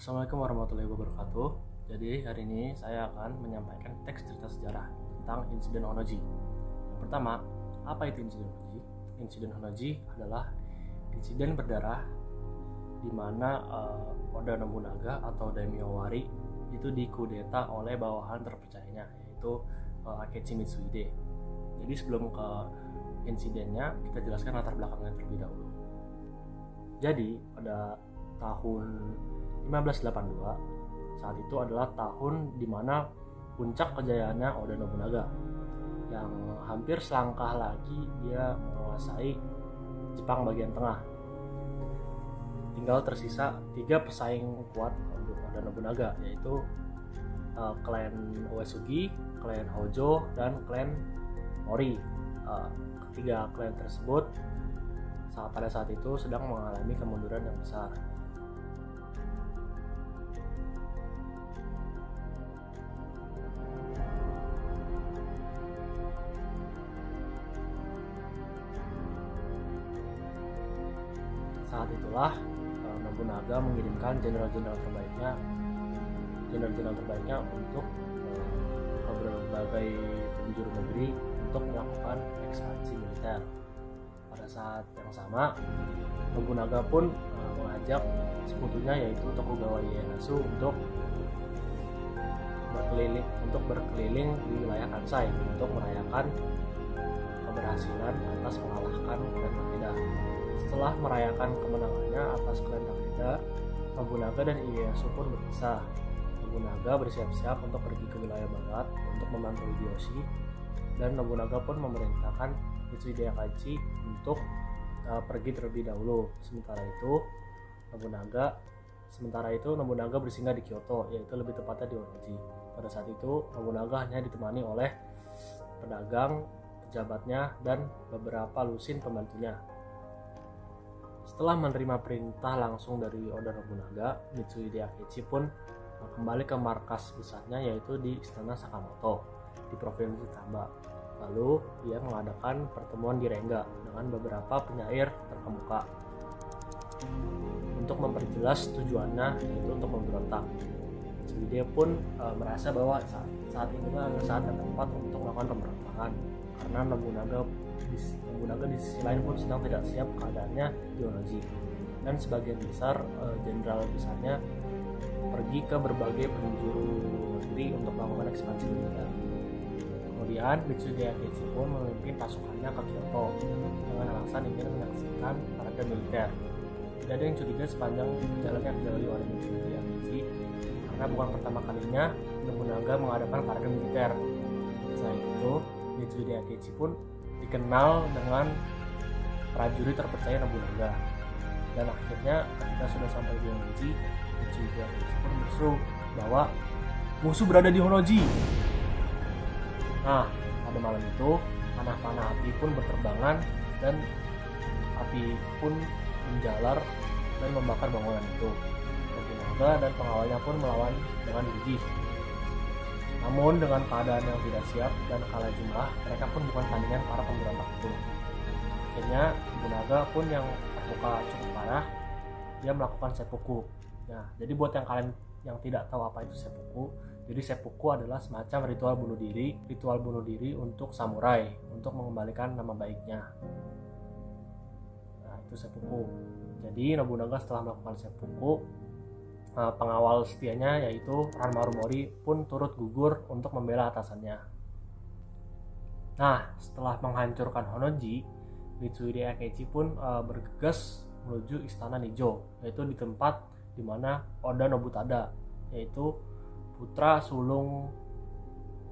Assalamualaikum warahmatullahi wabarakatuh. Jadi hari ini saya akan menyampaikan teks cerita sejarah tentang insiden Honoji. Yang pertama, apa itu insiden Honoji? Insiden Honoji adalah insiden berdarah di mana uh, Oda Nobunaga atau Daimyo Wari itu dikudeta oleh bawahan terpercayanya yaitu uh, Akechi Mitsuhide. Jadi sebelum ke insidennya kita jelaskan latar belakangnya terlebih dahulu. Jadi pada tahun 1582 saat itu adalah tahun di mana puncak kejayaannya Oda Nobunaga yang hampir selangkah lagi dia menguasai Jepang bagian tengah. Tinggal tersisa tiga pesaing kuat untuk Oda Nobunaga yaitu uh, klan Uesugi, klan Hojo, dan klan Mori. Uh, ketiga klan tersebut saat pada saat itu sedang mengalami kemunduran yang besar saat itulah Nobunaga mengirimkan jenderal-jenderal terbaiknya jenderal-jenderal terbaiknya untuk uh, berbagai penjuru negeri untuk melakukan ekspansi militer pada saat yang sama Nobunaga pun uh, mengajak sekutunya yaitu Tokugawa Ieyasu untuk berkeliling untuk berkeliling di wilayah Kansai untuk merayakan keberhasilan atas mengalahkan klan Takeda. Setelah merayakan kemenangannya atas klan Takeda, Nobunaga dan Ieyasu pun berpisah. Nobunaga bersiap-siap untuk pergi ke wilayah barat untuk membantu Hideyoshi dan Nobunaga pun memerintahkan Mitsuhide untuk uh, pergi terlebih dahulu. Sementara itu, Nobunaga sementara itu Nobunaga bersinggah di Kyoto, yaitu lebih tepatnya di Orochi. Pada saat itu, Nobunaga hanya ditemani oleh pedagang, pejabatnya, dan beberapa lusin pembantunya. Setelah menerima perintah langsung dari Oda Nobunaga, Mitsuhide Akechi pun kembali ke markas besarnya yaitu di Istana Sakamoto di Provinsi Tamba. Lalu ia mengadakan pertemuan di Rengga dengan beberapa penyair terkemuka untuk memperjelas tujuannya yaitu untuk memberontak. Mitsuhide pun e, merasa bahwa saat, saat inilah adalah saat yang tepat untuk melakukan pemberontakan karena Nobunaga Nobunaga di sisi lain pun sedang tidak siap keadaannya Orochi dan sebagian besar jenderal e, besarnya pergi ke berbagai penjuru negeri untuk melakukan ekspansi militer. Kemudian Mitsuhide Akechi pun memimpin pasukannya ke Kyoto dengan alasan ingin menyaksikan parade militer. Tidak ada yang curiga sepanjang jalan yang dilalui oleh Mitsuhide Akechi karena bukan pertama kalinya Nobunaga mengadakan parade militer. Selain itu, Mitsuhide Akechi pun dikenal dengan prajurit terpercaya Nobunaga. Dan akhirnya ketika sudah sampai di Mitsuhide Akechi pun berseru bahwa musuh berada di Honoji. Nah, pada malam itu panah-panah api pun berterbangan dan api pun menjalar dan membakar bangunan itu. Nobunaga dan pengawalnya pun melawan dengan gigih. Namun dengan keadaan yang tidak siap dan kalah jumlah, mereka pun bukan tandingan para pemberontak itu. Akhirnya Nobunaga pun yang terluka cukup parah, dia melakukan seppuku. Nah, jadi buat yang kalian yang tidak tahu apa itu seppuku, jadi seppuku adalah semacam ritual bunuh diri, ritual bunuh diri untuk samurai untuk mengembalikan nama baiknya. Nah, itu seppuku. Jadi Nobunaga setelah melakukan seppuku, eh, pengawal setianya yaitu Ranmaru Mori pun turut gugur untuk membela atasannya. Nah, setelah menghancurkan Honoji, Mitsuhide Akechi pun uh, bergegas menuju istana Nijo, yaitu di tempat di mana Oda Nobutada, yaitu putra sulung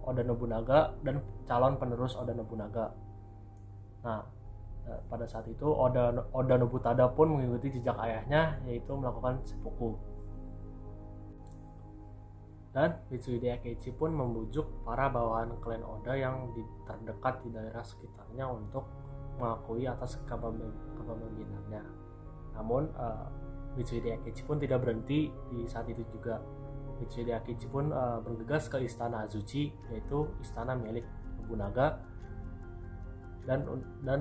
Oda Nobunaga dan calon penerus Oda Nobunaga. Nah, pada saat itu Oda Oda Nobutada pun mengikuti jejak ayahnya yaitu melakukan seppuku. Dan Mitsuhide Akechi pun membujuk para bawahan klan Oda yang di, terdekat di daerah sekitarnya untuk mengakui atas kepemimpinannya. Namun uh, Mitsuhide Akechi pun tidak berhenti di saat itu juga. Mitsuhide Akechi pun uh, bergegas ke istana Azuchi yaitu istana milik Nobunaga dan dan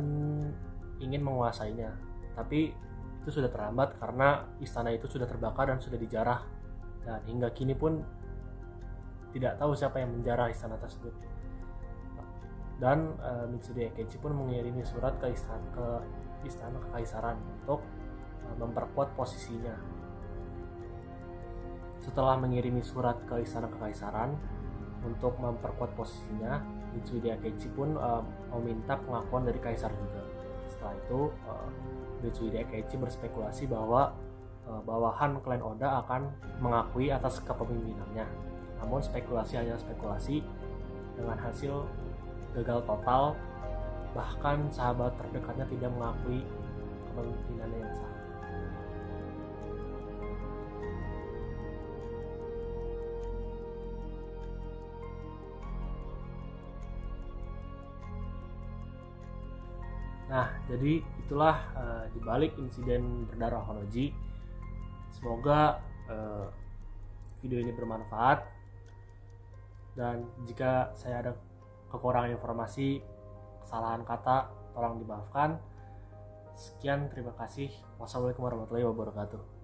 ingin menguasainya. Tapi itu sudah terlambat karena istana itu sudah terbakar dan sudah dijarah dan hingga kini pun tidak tahu siapa yang menjarah istana tersebut. Dan uh, Mitsude Akechi pun mengirimi surat ke istana ke istana kekaisaran untuk uh, memperkuat posisinya. Setelah mengirimi surat ke istana kekaisaran untuk memperkuat posisinya Mitsude Akechi pun uh, meminta pengakuan dari kaisar juga. Setelah itu uh, Mitsude Akechi berspekulasi bahwa bawahan klan Oda akan mengakui atas kepemimpinannya namun spekulasi hanya spekulasi dengan hasil gagal total bahkan sahabat terdekatnya tidak mengakui kepemimpinannya yang sah Nah, jadi itulah uh, dibalik insiden berdarah Honoji. Semoga uh, video ini bermanfaat. Dan jika saya ada kekurangan informasi, kesalahan kata, tolong dimaafkan. Sekian, terima kasih. Wassalamualaikum warahmatullahi wabarakatuh.